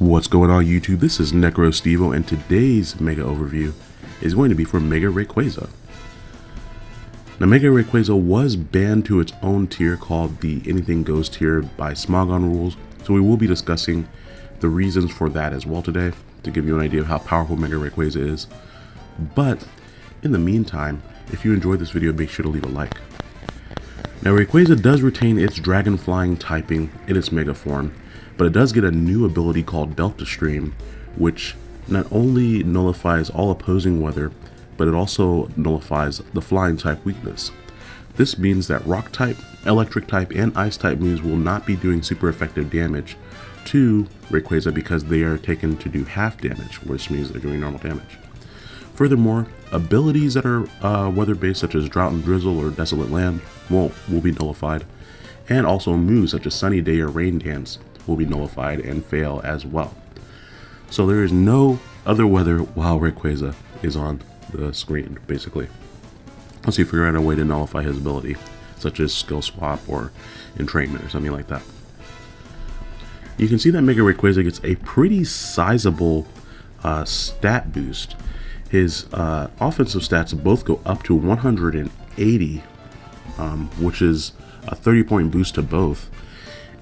What's going on YouTube? This is Necro Stevo and today's Mega Overview is going to be for Mega Rayquaza. Now Mega Rayquaza was banned to its own tier called the Anything Goes tier by Smogon rules, so we will be discussing the reasons for that as well today to give you an idea of how powerful Mega Rayquaza is. But in the meantime, if you enjoyed this video, make sure to leave a like. Now Rayquaza does retain its Dragon Flying typing in its Mega form, but it does get a new ability called Delta Stream, which not only nullifies all opposing weather, but it also nullifies the flying type weakness. This means that rock type, electric type, and ice type moves will not be doing super effective damage to Rayquaza because they are taken to do half damage, which means they're doing normal damage. Furthermore, abilities that are uh, weather-based such as Drought and Drizzle or Desolate Land will, will be nullified, and also moves such as Sunny Day or Rain Dance will be nullified and fail as well. So there is no other weather while Rayquaza is on the screen, basically. Unless you figure out a way to nullify his ability, such as Skill Swap or Entrainment or something like that. You can see that Mega Rayquaza gets a pretty sizable uh, stat boost. His uh, offensive stats both go up to 180, um, which is a 30 point boost to both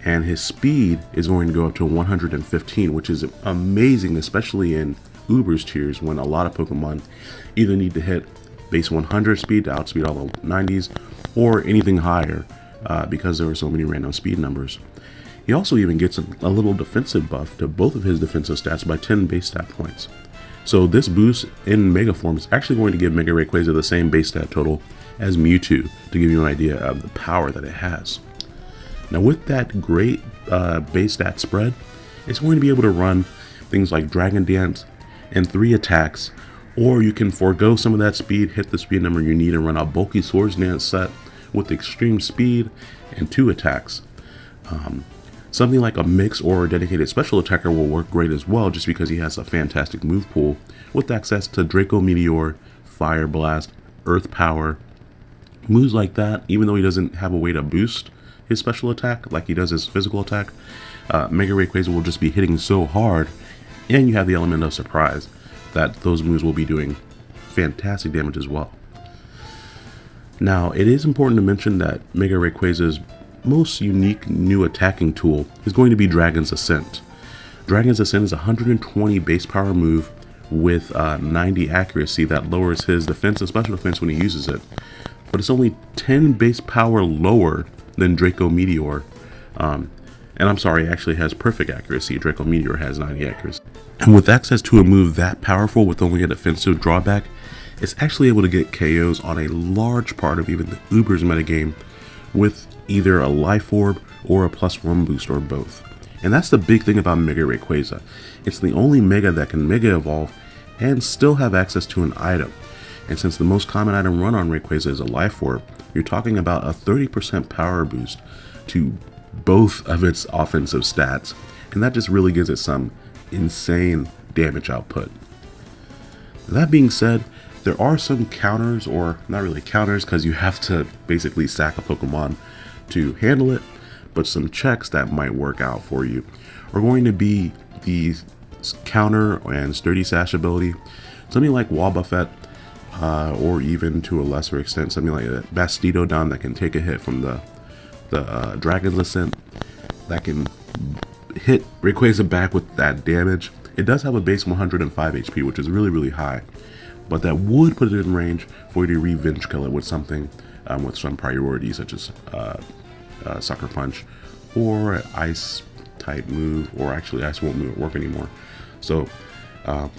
and his speed is going to go up to 115 which is amazing especially in Uber's tiers when a lot of Pokemon either need to hit base 100 speed to outspeed all the 90s or anything higher uh, because there are so many random speed numbers. He also even gets a, a little defensive buff to both of his defensive stats by 10 base stat points. So this boost in Mega Form is actually going to give Mega Rayquaza the same base stat total as Mewtwo to give you an idea of the power that it has. Now with that great uh, base stat spread, it's going to be able to run things like Dragon Dance and three attacks, or you can forego some of that speed, hit the speed number you need, and run a bulky Swords Dance set with extreme speed and two attacks. Um, something like a mix or a dedicated special attacker will work great as well, just because he has a fantastic move pool with access to Draco Meteor, Fire Blast, Earth Power, moves like that, even though he doesn't have a way to boost his special attack like he does his physical attack, uh, Mega Rayquaza will just be hitting so hard, and you have the element of surprise that those moves will be doing fantastic damage as well. Now, it is important to mention that Mega Rayquaza's most unique new attacking tool is going to be Dragon's Ascent. Dragon's Ascent is a 120 base power move with uh, 90 accuracy that lowers his defense and special defense when he uses it. But it's only 10 base power lower than Draco Meteor. Um, and I'm sorry, actually has perfect accuracy. Draco Meteor has 90 accuracy. And with access to a move that powerful with only a defensive drawback, it's actually able to get KOs on a large part of even the Uber's metagame with either a Life Orb or a plus one boost or both. And that's the big thing about Mega Rayquaza. It's the only Mega that can Mega Evolve and still have access to an item. And since the most common item run on Rayquaza is a Life Orb, you're talking about a 30% power boost to both of its offensive stats. And that just really gives it some insane damage output. That being said, there are some counters, or not really counters, because you have to basically sack a Pokemon to handle it, but some checks that might work out for you are going to be the counter and sturdy sash ability. Something like Wobbuffet uh, or even to a lesser extent something like a Bastiodon that can take a hit from the the uh, Dragon's Ascent that can hit Rayquaza back with that damage. It does have a base 105 HP, which is really, really high, but that would put it in range for you to revenge kill it with something um, with some priority, such as uh, uh, Sucker Punch or Ice type move, or actually Ice won't move, work anymore. So um,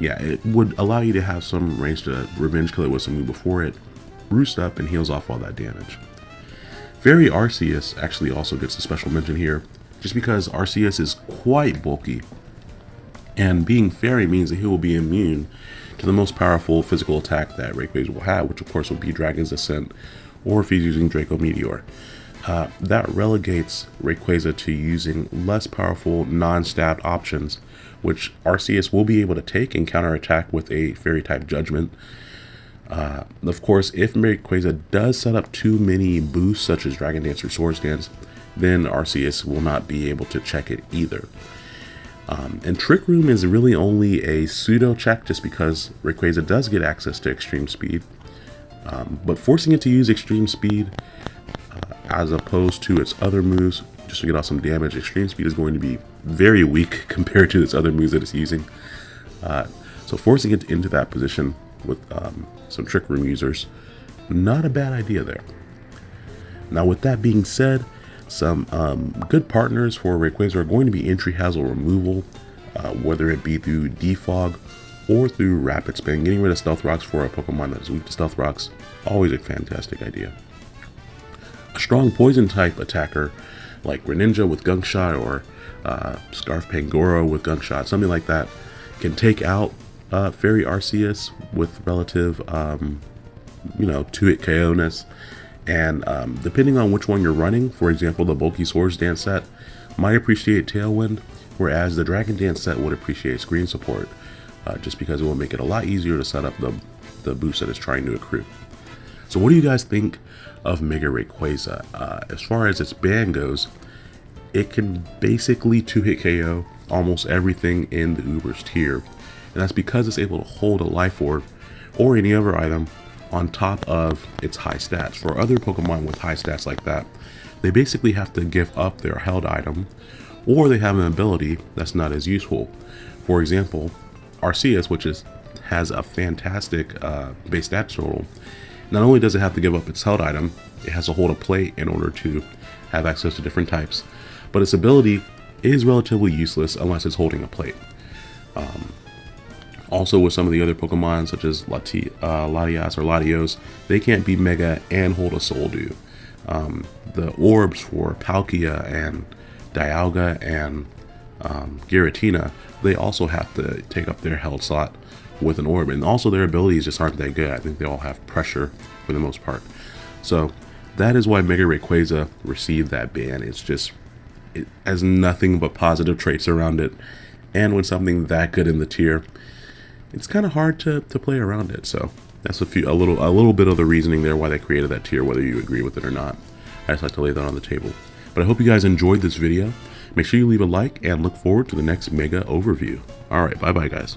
yeah, it would allow you to have some range to revenge kill it with some move before it roosts up and heals off all that damage. Fairy Arceus actually also gets a special mention here, just because Arceus is quite bulky, and being Fairy means that he will be immune to the most powerful physical attack that Rayquaza will have, which of course will be Dragon's Ascent, or if he's using Draco Meteor. Uh, that relegates Rayquaza to using less powerful non-stabbed options which Arceus will be able to take and counterattack with a fairy type judgment. Uh, of course, if Rayquaza does set up too many boosts, such as Dragon Dance or Swords Dance, then Arceus will not be able to check it either. Um, and Trick Room is really only a pseudo check just because Rayquaza does get access to extreme speed. Um, but forcing it to use extreme speed uh, as opposed to its other moves just to get off some damage, extreme speed is going to be very weak compared to its other moves that it's using. Uh, so forcing it into that position with um, some Trick Room users, not a bad idea there. Now with that being said, some um, good partners for Rayquaza are going to be entry hazard removal, uh, whether it be through defog or through rapid spin. Getting rid of stealth rocks for a Pokemon that's weak to stealth rocks, always a fantastic idea. A strong poison type attacker like Greninja with Gunk Shot or uh, Scarf Pangoro with Gunk Shot, something like that, can take out uh, Fairy Arceus with relative, um, you know, two-hit KO-ness and um, depending on which one you're running, for example, the Bulky Swords Dance set might appreciate Tailwind, whereas the Dragon Dance set would appreciate Screen Support, uh, just because it will make it a lot easier to set up the, the boost that it's trying to accrue. So what do you guys think of Mega Rayquaza? Uh, as far as its ban goes, it can basically two-hit KO almost everything in the Uber's tier, and that's because it's able to hold a Life Orb or any other item on top of its high stats. For other Pokemon with high stats like that, they basically have to give up their held item, or they have an ability that's not as useful. For example, Arceus, which is has a fantastic uh, base stats total, not only does it have to give up its held item, it has to hold a plate in order to have access to different types, but its ability is relatively useless unless it's holding a plate. Um, also with some of the other Pokemon such as Lati uh, Latias or Latios, they can't be Mega and hold a Soul Dew. Um, the orbs for Palkia and Dialga and um, Giratina, they also have to take up their held slot with an orb. And also their abilities just aren't that good. I think they all have pressure for the most part. So that is why Mega Rayquaza received that ban. It's just, it has nothing but positive traits around it. And when something that good in the tier, it's kind of hard to, to play around it. So that's a few a little a little bit of the reasoning there why they created that tier, whether you agree with it or not. I just like to lay that on the table. But I hope you guys enjoyed this video. Make sure you leave a like and look forward to the next mega overview. Alright, bye bye guys.